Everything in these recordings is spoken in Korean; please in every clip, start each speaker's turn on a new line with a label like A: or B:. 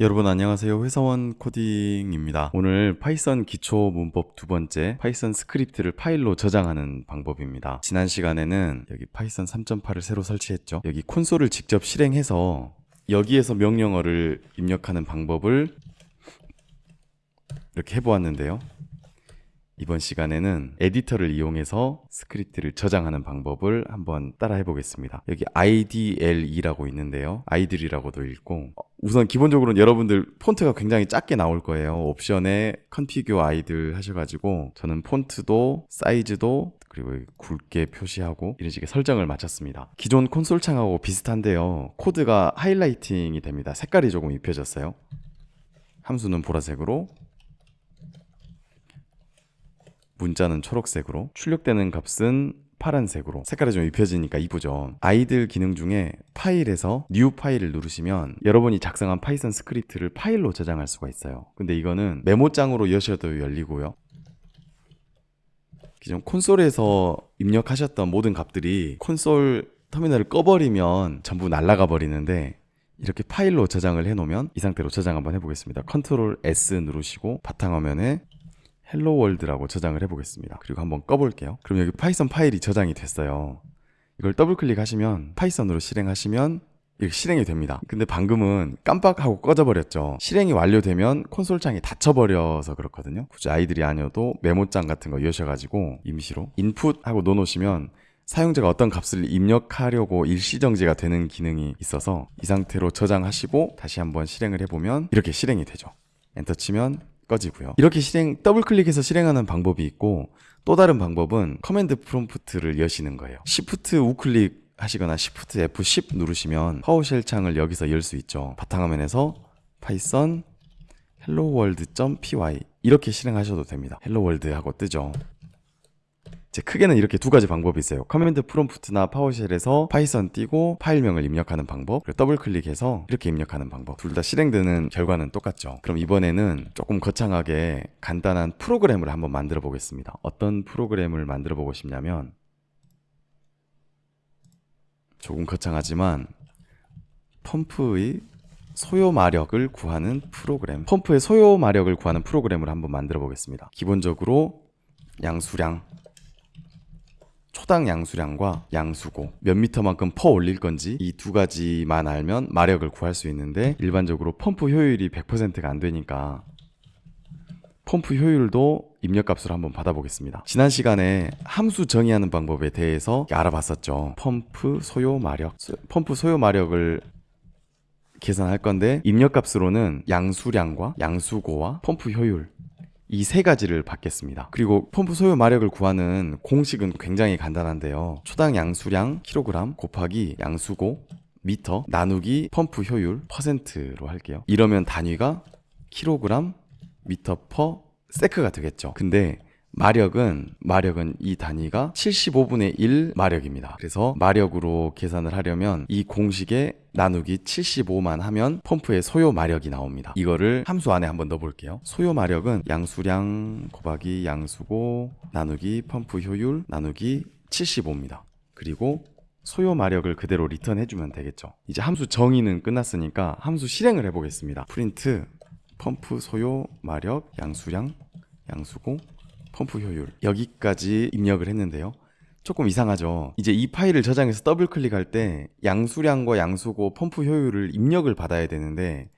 A: 여러분 안녕하세요. 회사원 코딩입니다. 오늘 파이썬 기초 문법 두 번째 파이썬 스크립트를 파일로 저장하는 방법입니다. 지난 시간에는 여기 파이썬 3.8을 새로 설치했죠. 여기 콘솔을 직접 실행해서 여기에서 명령어를 입력하는 방법을 이렇게 해보았는데요 이번 시간에는 에디터를 이용해서 스크립트를 저장하는 방법을 한번 따라 해 보겠습니다. 여기 IDLE라고 있는데요. IDLE이라고도 읽고 우선 기본적으로는 여러분들 폰트가 굉장히 작게 나올 거예요. 옵션에 Configure IDLE 하셔가지고 저는 폰트도 사이즈도 그리고 굵게 표시하고 이런 식의 설정을 마쳤습니다. 기존 콘솔 창하고 비슷한데요. 코드가 highlighting이 됩니다. 색깔이 조금 입혀졌어요. 함수는 보라색으로 문자는 초록색으로 출력되는 값은 파란색으로. 색깔이 좀 입혀지니까 이쁘죠? IDLE 기능 중에 파일에서 New File을 누르시면 여러분이 작성한 파이썬 스크립트를 파일로 저장할 수가 있어요. 근데 이거는 메모장으로 여셔도 열리고요. 기존 콘솔에서 입력하셨던 모든 값들이 콘솔 터미널을 꺼버리면 전부 날아가 버리는데 이렇게 파일로 저장을 해놓으면 이 상태로 저장 한번 해보겠습니다. control S 누르시고 바탕화면에 hello world라고 저장을 해보겠습니다. 그리고 한번 꺼볼게요. 그럼 여기 파이썬 파일이 저장이 됐어요. 이걸 더블 클릭하시면 파이썬으로 실행하시면 이렇게 실행이 됩니다. 근데 방금은 깜빡하고 꺼져버렸죠. 실행이 완료되면 콘솔 창이 닫혀버려서 그렇거든요. 굳이 IDLE이 아니어도 메모장 같은 거 여셔가지고 임시로 input 하고 넣어놓으시면 사용자가 어떤 값을 입력하려고 일시정지가 되는 기능이 있어서 이 상태로 저장하시고 다시 한번 실행을 해보면 이렇게 실행이 되죠. 엔터 치면 꺼지고요. 이렇게 실행 더블 클릭해서 실행하는 방법이 있고 또 다른 방법은 command prompt를 여시는 거예요. Shift 우클릭 하시거나 Shift F10 누르시면 PowerShell 창을 여기서 열 수 있죠. 바탕화면에서 파이썬 world.py 이렇게 실행하셔도 됩니다. world 하고 뜨죠. 제 크게는 이렇게 두 가지 방법이 있어요. command prompt나 PowerShell에서 파이썬 띄고 파일명을 입력하는 방법, 그리고 더블 클릭해서 이렇게 입력하는 방법. 둘 다 실행되는 결과는 똑같죠. 그럼 이번에는 조금 거창하게 간단한 프로그램을 한번 만들어 보겠습니다. 어떤 프로그램을 만들어 보고 싶냐면 조금 거창하지만 펌프의 소요 마력을 구하는 프로그램 펌프의 소요 마력을 구하는 프로그램을 한번 만들어 보겠습니다 기본적으로 양수량 초당 양수량과 양수고 몇 미터만큼 퍼 올릴 건지 이 두 가지만 알면 마력을 구할 수 있는데 일반적으로 펌프 효율이 100%가 안 되니까 펌프 효율도 입력값으로 한번 받아보겠습니다. 지난 시간에 함수 정의하는 방법에 대해서 알아봤었죠. 펌프 소요 마력, 펌프 소요 마력을 계산할 건데 입력값으로는 양수량과 양수고와 펌프 효율 이 세 가지를 받겠습니다. 그리고 펌프 소요 마력을 구하는 공식은 굉장히 간단한데요. 초당 양수량 킬로그램 곱하기 양수고 미터 나누기 펌프 효율 퍼센트로 할게요. 이러면 단위가 킬로그램 미터 per sec가 되겠죠. 근데 마력은 마력은 이 단위가 75분의 1 마력입니다. 그래서 마력으로 계산을 하려면 이 공식에 나누기 75만 하면 펌프의 소요 마력이 나옵니다. 이거를 함수 안에 한번 넣어 볼게요. 소요 마력은 양수량 곱하기 양수고 나누기 펌프 효율 나누기 75입니다. 그리고 소요 마력을 그대로 return 해 주면 되겠죠. 이제 함수 정의는 끝났으니까 함수 실행을 해 보겠습니다. 프린트 펌프 소요 마력 양수량 양수고 펌프 효율 여기까지 입력을 했는데요 조금 이상하죠. 이제 이 파일을 저장해서 더블 클릭할 때 양수량과 양수고 펌프 효율을 입력을 받아야 되는데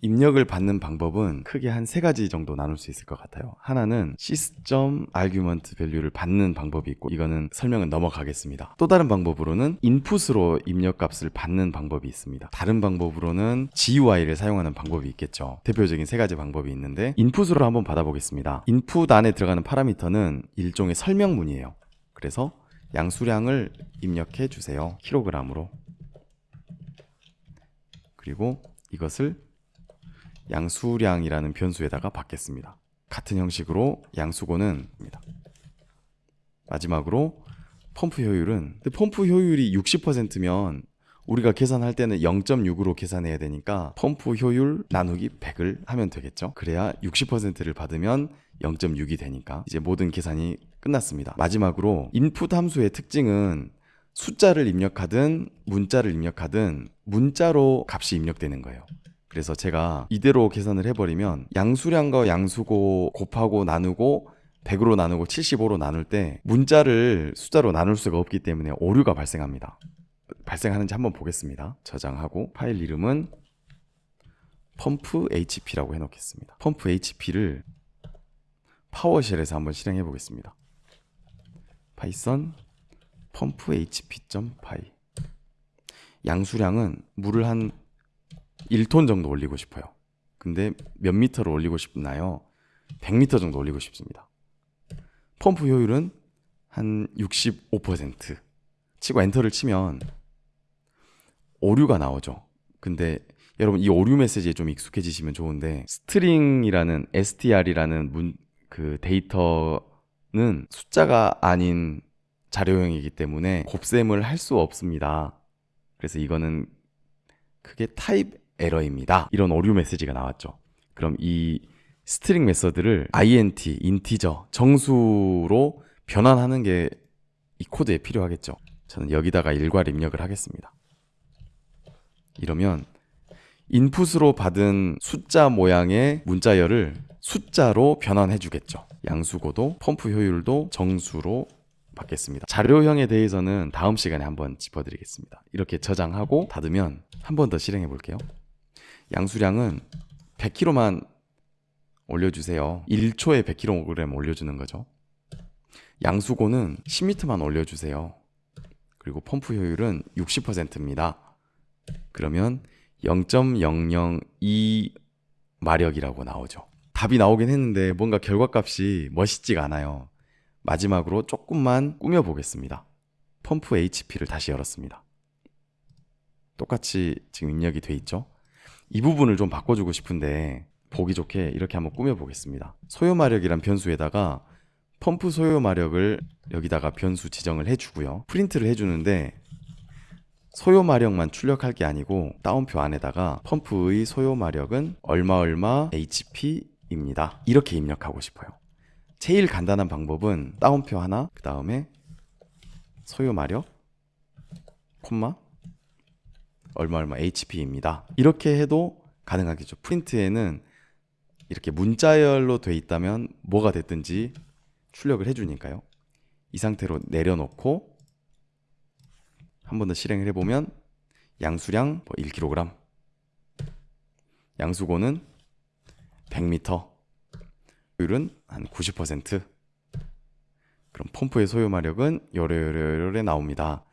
A: 입력을 받는 방법은 크게 한 세 가지 정도 나눌 수 있을 것 같아요. 하나는 sys점 argument value를 받는 방법이 있고 이거는 설명은 넘어가겠습니다. 또 다른 방법으로는 인풋으로 입력 값을 받는 방법이 있습니다. 다른 방법으로는 GUI를 사용하는 방법이 있겠죠. 대표적인 세 가지 방법이 있는데 인풋으로 한번 받아보겠습니다. 인풋 안에 들어가는 파라미터는 일종의 설명문이에요. 그래서 양수량을 입력해 주세요. 킬로그램으로. 그리고 이것을 양수량이라는 변수에다가 받겠습니다. 같은 형식으로 양수고는 마지막으로 펌프 효율은 펌프 효율이 60%면 우리가 계산할 때는 0.6으로 계산해야 되니까 펌프 효율 나누기 100을 하면 되겠죠. 그래야 60%를 받으면 0.6이 되니까 이제 모든 계산이 끝났습니다. 마지막으로 인풋 함수의 특징은 숫자를 입력하든 문자를 입력하든 문자로 값이 입력되는 거예요. 그래서 제가 이대로 계산을 해버리면 양수량과 양수고 곱하고 나누고 100으로 나누고 75로 나눌 때 문자를 숫자로 나눌 수가 없기 때문에 오류가 발생합니다. 발생하는지 한번 보겠습니다. 저장하고 파일 이름은 펌프 HP라고 해놓겠습니다. 펌프 HP를 PowerShell에서 한번 실행해 보겠습니다. 파이썬 펌프 hp.py 양수량은 물을 한 1톤 정도 올리고 싶어요. 근데 몇 미터로 올리고 싶나요? 100미터 정도 올리고 싶습니다. 펌프 효율은 한 65% 치고 엔터를 치면 오류가 나오죠. 근데 여러분 이 오류 메시지에 좀 익숙해지시면 좋은데 string이라는 str이라는 문, 그 데이터는 숫자가 아닌 자료형이기 때문에 곱셈을 할 수 없습니다. 그래서 이거는 크게 type error입니다. 이런 오류 메시지가 나왔죠. 그럼 이 string method를 int, integer, 정수로 변환하는 게 이 코드에 필요하겠죠. 저는 여기다가 일괄 입력을 하겠습니다. 이러면 인풋으로 받은 숫자 모양의 문자열을 숫자로 변환해 주겠죠. 양수고도 펌프 효율도 정수로 받겠습니다. 자료형에 대해서는 다음 시간에 한번 짚어드리겠습니다. 이렇게 저장하고 닫으면 한 번 더 실행해 볼게요. 양수량은 100kg만 올려주세요. 1초에 100kg 올려주는 거죠. 양수고는 10m만 올려주세요. 그리고 펌프 효율은 60%입니다. 그러면 0.002 마력이라고 나오죠. 답이 나오긴 했는데 뭔가 결과값이 멋있지가 않아요. 마지막으로 조금만 꾸며 보겠습니다. 펌프 HP를 다시 열었습니다. 똑같이 지금 입력이 돼 있죠. 이 부분을 좀 바꿔주고 싶은데 보기 좋게 이렇게 한번 꾸며 보겠습니다. 소요 마력이란 변수에다가 펌프 소요 마력을 여기다가 변수 지정을 해주고요. 프린트를 해주는데 소요 마력만 출력할 게 아니고 따옴표 안에다가 펌프의 소요 마력은 얼마 얼마 HP입니다. 이렇게 입력하고 싶어요. 제일 간단한 방법은 따옴표 하나 그 다음에 소요 마력 콤마 얼마 얼마 HP입니다. 이렇게 해도 가능하겠죠. 프린트에는 이렇게 문자열로 돼 있다면 뭐가 됐든지 출력을 해주니까요. 이 상태로 내려놓고 한 번 더 실행을 해보면 양수량 뭐 1kg 양수고는 100m 효율은 한 90% 그럼 펌프의 소요 마력은 요래요래요래 나옵니다.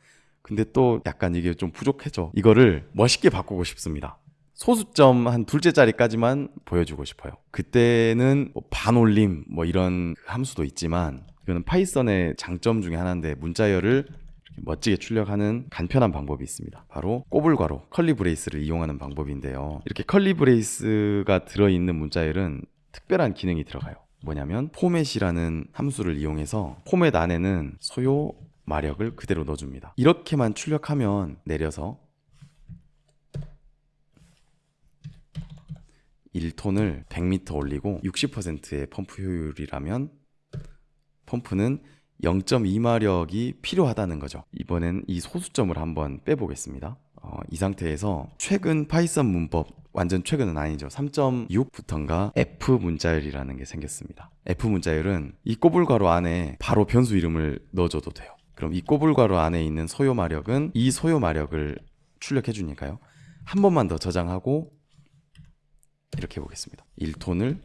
A: 근데 또 약간 이게 좀 부족해져. 이거를 멋있게 바꾸고 싶습니다. 소수점 한 둘째 자리까지만 보여주고 싶어요. 그때는 뭐 반올림 뭐 이런 함수도 있지만 이거는 파이썬의 장점 중에 하나인데 문자열을 멋지게 출력하는 간편한 방법이 있습니다. 바로 꼬불괄호 curly brace를 이용하는 방법인데요. 이렇게 curly brace가 들어있는 문자열은 특별한 기능이 들어가요. 뭐냐면 format이라는 함수를 이용해서 포맷 안에는 소요 마력을 그대로 넣어줍니다. 이렇게만 출력하면 내려서 1톤을 100m 올리고 60%의 펌프 효율이라면 펌프는 0.2마력이 필요하다는 거죠. 이번엔 이 소수점을 한번 빼보겠습니다. 어, 이 상태에서 최근 파이썬 문법 완전 최근은 아니죠. 3.6부터인가 F 문자열이라는 게 생겼습니다. F 문자열은 이 꼬불 괄호 안에 바로 변수 이름을 넣어줘도 돼요. 그럼 이 꼬불 괄호 안에 있는 소요 마력은 이 소요 마력을 출력해 주니까요. 한 번만 더 저장하고 이렇게 해보겠습니다. 1톤을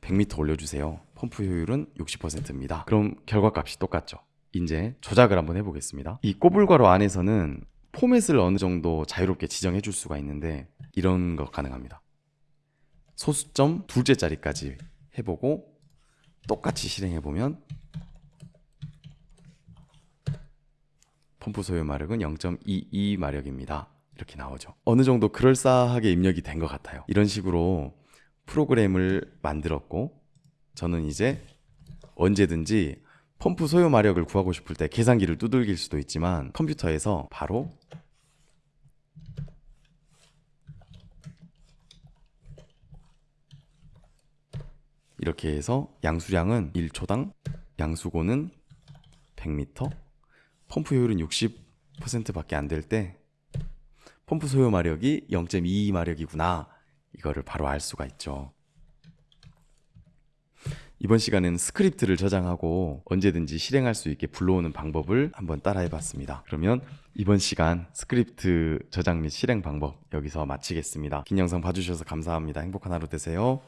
A: 100m 올려주세요. 펌프 효율은 60%입니다. 그럼 결과값이 똑같죠. 이제 조작을 한번 해보겠습니다. 이 꼬불괄호 안에서는 포맷을 어느 정도 자유롭게 지정해 줄 수가 있는데 이런 거 가능합니다. 소수점 둘째 자리까지 해보고 똑같이 실행해 보면 펌프 소요 마력은 0.22 마력입니다. 이렇게 나오죠. 어느 정도 그럴싸하게 입력이 된 것 같아요. 이런 식으로 프로그램을 만들었고 저는 이제 언제든지 펌프 소요 마력을 구하고 싶을 때 계산기를 두들길 수도 있지만 컴퓨터에서 바로 이렇게 해서 양수량은 1초당 양수고는 100m 펌프 효율은 60%밖에 안 될 때 펌프 소요 마력이 0.22 마력이구나 이거를 바로 알 수가 있죠. 이번 시간에는 스크립트를 저장하고 언제든지 실행할 수 있게 불러오는 방법을 한번 따라해 봤습니다. 그러면 이번 시간 스크립트 저장 및 실행 방법 여기서 마치겠습니다. 긴 영상 봐주셔서 감사합니다. 행복한 하루 되세요.